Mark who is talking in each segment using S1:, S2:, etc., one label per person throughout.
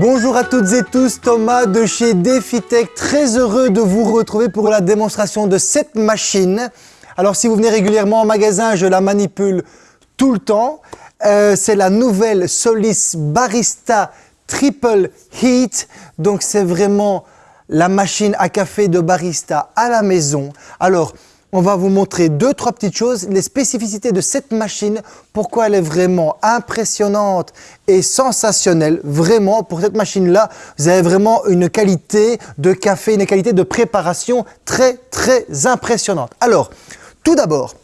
S1: Bonjour à toutes et tous, Thomas de chez DefiTech, très heureux de vous retrouver pour la démonstration de cette machine. Alors si vous venez régulièrement en magasin, je la manipule tout le temps. Euh, c'est la nouvelle Solis Barista Triple Heat, donc c'est vraiment la machine à café de barista à la maison. Alors, on va vous montrer deux, trois petites choses, les spécificités de cette machine, pourquoi elle est vraiment impressionnante et sensationnelle. Vraiment, pour cette machine-là, vous avez vraiment une qualité de café, une qualité de préparation très, très impressionnante. Alors, tout d'abord,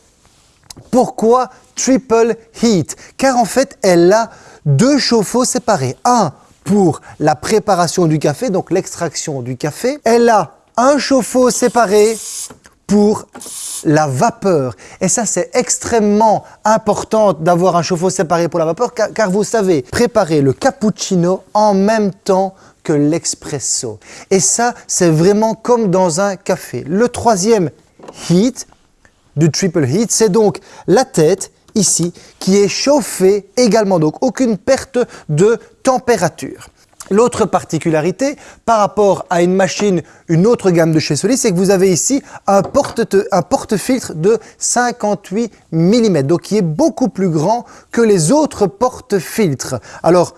S1: pourquoi Triple Heat? Car en fait, elle a deux chauffe-eau séparés. Un pour la préparation du café, donc l'extraction du café. Elle a un chauffe-eau séparé pour la vapeur. Et ça, c'est extrêmement important d'avoir un chauffe-eau séparé pour la vapeur, car, vous savez préparer le cappuccino en même temps que l'expresso. Et ça, c'est vraiment comme dans un café. Le troisième heat, du triple heat, c'est donc la tête ici qui est chauffée également, donc aucune perte de température. L'autre particularité par rapport à une machine, une autre gamme de chez Solis, c'est que vous avez ici un porte-filtre de 58 mm, donc qui est beaucoup plus grand que les autres porte-filtres. Alors,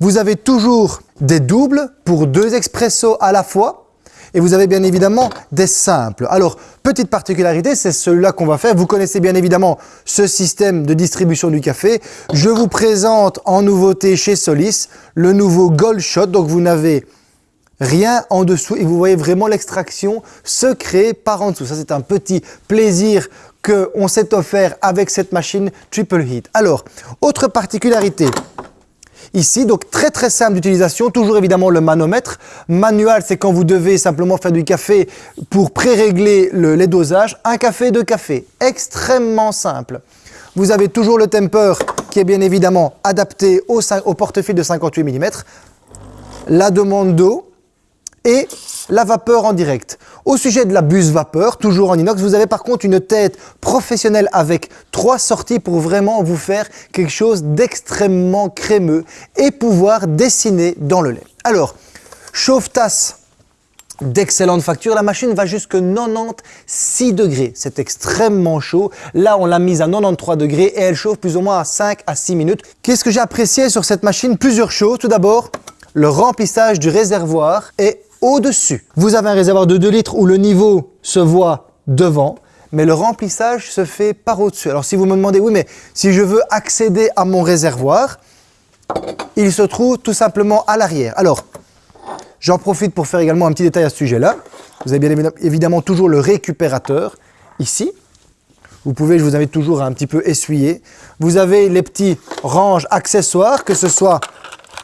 S1: vous avez toujours des doubles pour deux expressos à la fois, et vous avez bien évidemment des simples. Alors, petite particularité, c'est celui-là qu'on va faire. Vous connaissez bien évidemment ce système de distribution du café. Je vous présente en nouveauté chez Solis le nouveau Gold Shot. Donc, vous n'avez rien en dessous et vous voyez vraiment l'extraction se créer par en dessous. Ça, c'est un petit plaisir qu'on s'est offert avec cette machine Triple Heat. Alors, autre particularité, ici. Donc très très simple d'utilisation, toujours évidemment le manomètre. Manual, c'est quand vous devez simplement faire du café pour pré-régler le, les dosages. Un café, deux cafés, extrêmement simple. Vous avez toujours le temper qui est bien évidemment adapté au, au portefeuille de 58 mm. La demande d'eau et la vapeur en direct. Au sujet de la buse vapeur, toujours en inox, vous avez par contre une tête professionnelle avec trois sorties pour vraiment vous faire quelque chose d'extrêmement crémeux et pouvoir dessiner dans le lait. Alors, chauffe-tasse d'excellente facture. La machine va jusque 96 degrés. C'est extrêmement chaud. Là, on l'a mise à 93 degrés et elle chauffe plus ou moins à 5 à 6 minutes. Qu'est-ce que j'ai apprécié sur cette machine? Plusieurs choses. Tout d'abord, le remplissage du réservoir est au-dessus. Vous avez un réservoir de 2 litres où le niveau se voit devant, mais le remplissage se fait par au-dessus. Alors si vous me demandez, oui, mais si je veux accéder à mon réservoir, il se trouve tout simplement à l'arrière. Alors, j'en profite pour faire également un petit détail à ce sujet-là. Vous avez bien évidemment toujours le récupérateur ici. Vous pouvez, je vous invite toujours à un petit peu essuyer. Vous avez les petits ranges accessoires, que ce soit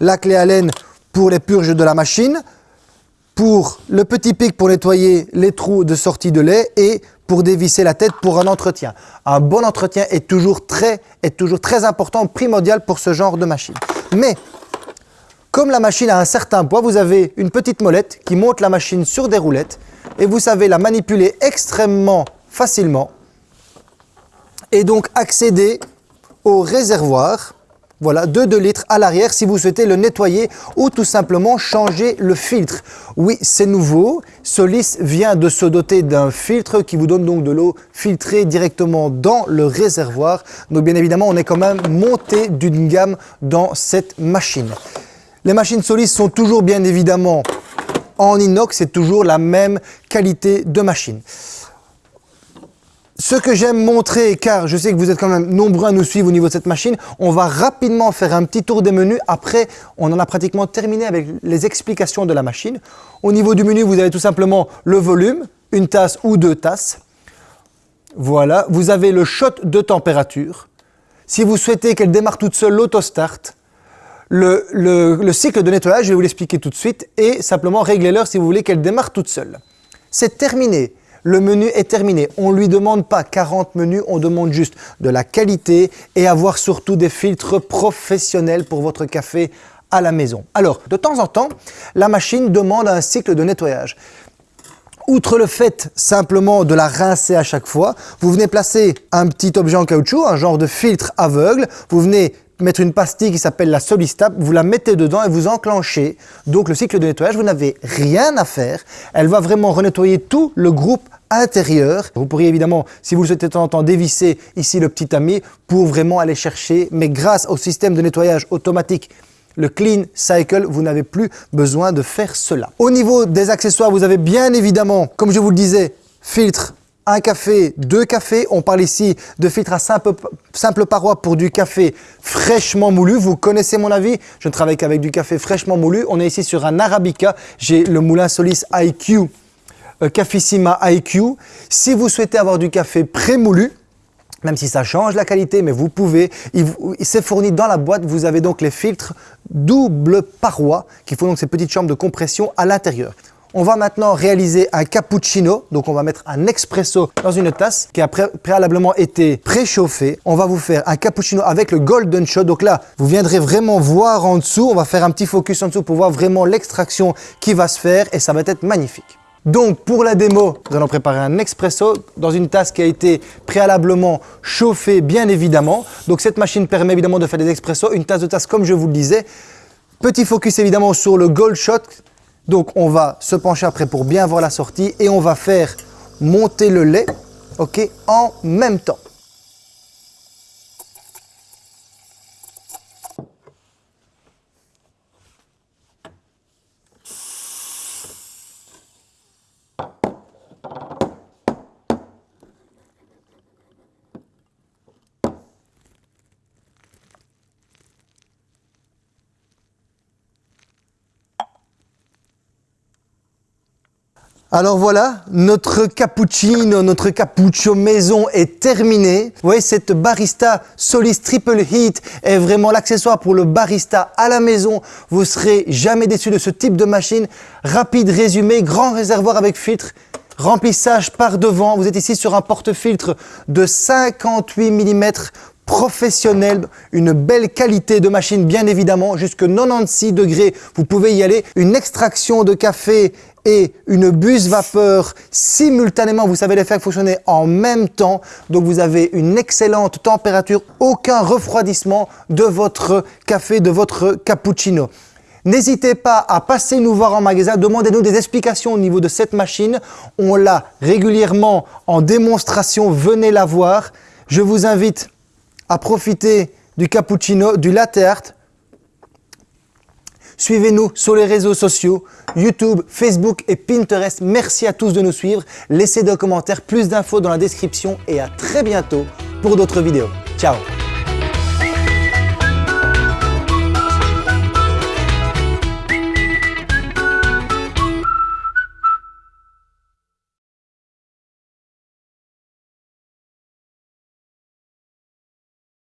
S1: la clé Allen pour les purges de la machine, pour le petit pic pour nettoyer les trous de sortie de lait et pour dévisser la tête pour un entretien. Un bon entretien est toujours très, est toujours très important, primordial pour ce genre de machine. Mais, comme la machine a un certain poids, vous avez une petite molette qui monte la machine sur des roulettes et vous savez la manipuler extrêmement facilement et donc accéder au réservoir voilà, de 2 litres à l'arrière si vous souhaitez le nettoyer ou tout simplement changer le filtre. Oui, c'est nouveau. Solis vient de se doter d'un filtre qui vous donne donc de l'eau filtrée directement dans le réservoir. Donc bien évidemment, on est quand même monté d'une gamme dans cette machine. Les machines Solis sont toujours bien évidemment en inox, c'est toujours la même qualité de machine. Ce que j'aime montrer, car je sais que vous êtes quand même nombreux à nous suivre au niveau de cette machine, on va rapidement faire un petit tour des menus. Après, on en a pratiquement terminé avec les explications de la machine. Au niveau du menu, vous avez tout simplement le volume, une tasse ou deux tasses. Voilà, vous avez le shot de température. Si vous souhaitez qu'elle démarre toute seule, l'autostart. Le, le cycle de nettoyage, je vais vous l'expliquer tout de suite, et simplement régler l'heure si vous voulez qu'elle démarre toute seule. C'est terminé le menu est terminé. On ne lui demande pas 40 menus, on demande juste de la qualité et avoir surtout des filtres professionnels pour votre café à la maison. Alors, de temps en temps, la machine demande un cycle de nettoyage. Outre le fait simplement de la rincer à chaque fois, vous venez placer un petit objet en caoutchouc, un genre de filtre aveugle, vous venez mettre une pastille qui s'appelle la Solistap, vous la mettez dedans et vous enclenchez donc le cycle de nettoyage. Vous n'avez rien à faire. Elle va vraiment renettoyer tout le groupe intérieur. Vous pourriez évidemment, si vous le souhaitez de temps en temps, dévisser ici le petit ami pour vraiment aller chercher. Mais grâce au système de nettoyage automatique le Clean Cycle, vous n'avez plus besoin de faire cela. Au niveau des accessoires, vous avez bien évidemment, comme je vous le disais, filtre un café, deux cafés. On parle ici de filtre à simple, paroi pour du café fraîchement moulu. Vous connaissez mon avis, je ne travaille qu'avec du café fraîchement moulu. On est ici sur un Arabica. J'ai le moulin Solis IQ, euh, Cafissima IQ. Si vous souhaitez avoir du café pré-moulu, même si ça change la qualité, mais vous pouvez, c'est fourni dans la boîte, vous avez donc les filtres double paroi qui font donc ces petites chambres de compression à l'intérieur. On va maintenant réaliser un cappuccino. Donc, on va mettre un expresso dans une tasse qui a préalablement été préchauffée. On va vous faire un cappuccino avec le Golden Shot. Donc là, vous viendrez vraiment voir en dessous. On va faire un petit focus en dessous pour voir vraiment l'extraction qui va se faire et ça va être magnifique. Donc pour la démo, nous allons préparer un expresso dans une tasse qui a été préalablement chauffée bien évidemment. Donc cette machine permet évidemment de faire des expressos, une tasse de tasse comme je vous le disais. Petit focus évidemment sur le Gold Shot donc on va se pencher après pour bien voir la sortie et on va faire monter le lait ok, en même temps. Alors voilà, notre cappuccino, notre cappuccio maison est terminé. Vous voyez, cette barista Solis Triple Heat est vraiment l'accessoire pour le barista à la maison. Vous serez jamais déçu de ce type de machine. Rapide résumé, grand réservoir avec filtre, remplissage par devant. Vous êtes ici sur un porte-filtre de 58 mm professionnel, une belle qualité de machine bien évidemment, jusque 96 degrés, vous pouvez y aller. Une extraction de café et une buse vapeur simultanément, vous savez les faire fonctionner en même temps. Donc vous avez une excellente température, aucun refroidissement de votre café, de votre cappuccino. N'hésitez pas à passer nous voir en magasin, demandez-nous des explications au niveau de cette machine. On l'a régulièrement en démonstration, venez la voir. Je vous invite à profiter du cappuccino, du latte art, Suivez-nous sur les réseaux sociaux, YouTube, Facebook et Pinterest. Merci à tous de nous suivre. Laissez des commentaires, plus d'infos dans la description et à très bientôt pour d'autres vidéos. Ciao